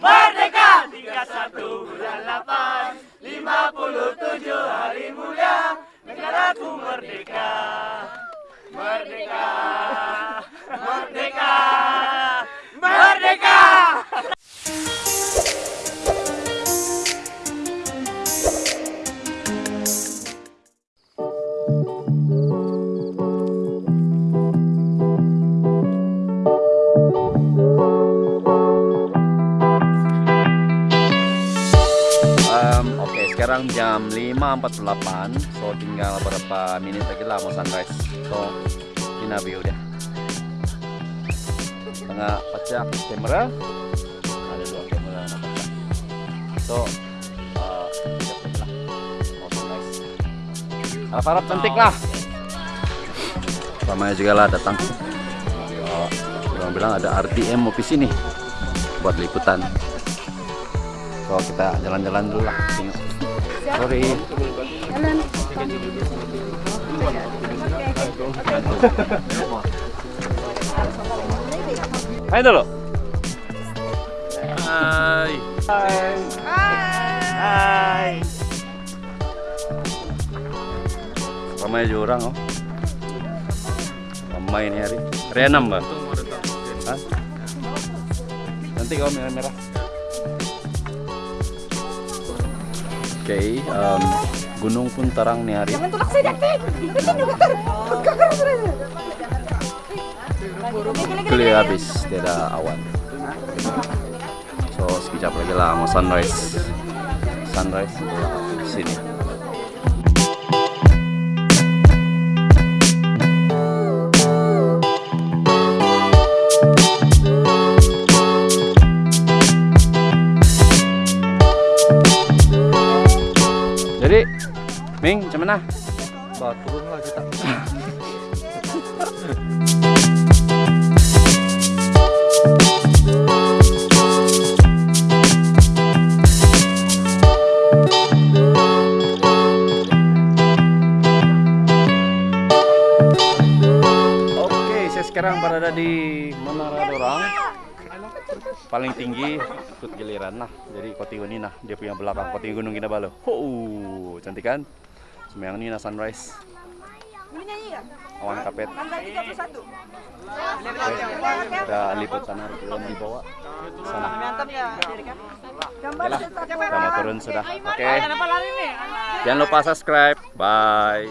Merdeka! 31 bulan 8 57 hari mulia Negaraku merdeka. Merdeka. Merdeka. Merdeka! Um, sekarang jam 5.48 So tinggal beberapa menit lagi lah mau sunrise. So, ini view deh Tengah pecah kamera. Ada dua kamera yang pecah. So, uh, lah Mau sunrise. Harap-harap cantik lah. Ramai juga lah datang. Orang bilang ada RTM office ini Buat liputan So kita jalan-jalan dulu lah. Sorry. Hai dulu. Hai. Hai. Hai. Ramai aja orang oh. Ramai ini hari. Hari enam mbak. Hah? Nanti kau merah-merah. Oke, em, gunung pun terang nih hari. Jangan tulak saya. Clear habis, tidak awan. So sekejap lagi lah mau sunrise. Sunrise di sini. Jadi, Ming, macam mana? Bah, turun lah kita. Oke, saya sekarang berada di Menara Dorang paling tinggi ikut giliran nah jadi Kotiuni nah dia punya belakang Koti Gunung Kinabalu oh cantik kan? Semang ini nah sunrise awan kapet. Ada liputan harus belum dibawa. Sana. Yalah, turun sudah. Oke. Okay. jangan lupa subscribe. Bye.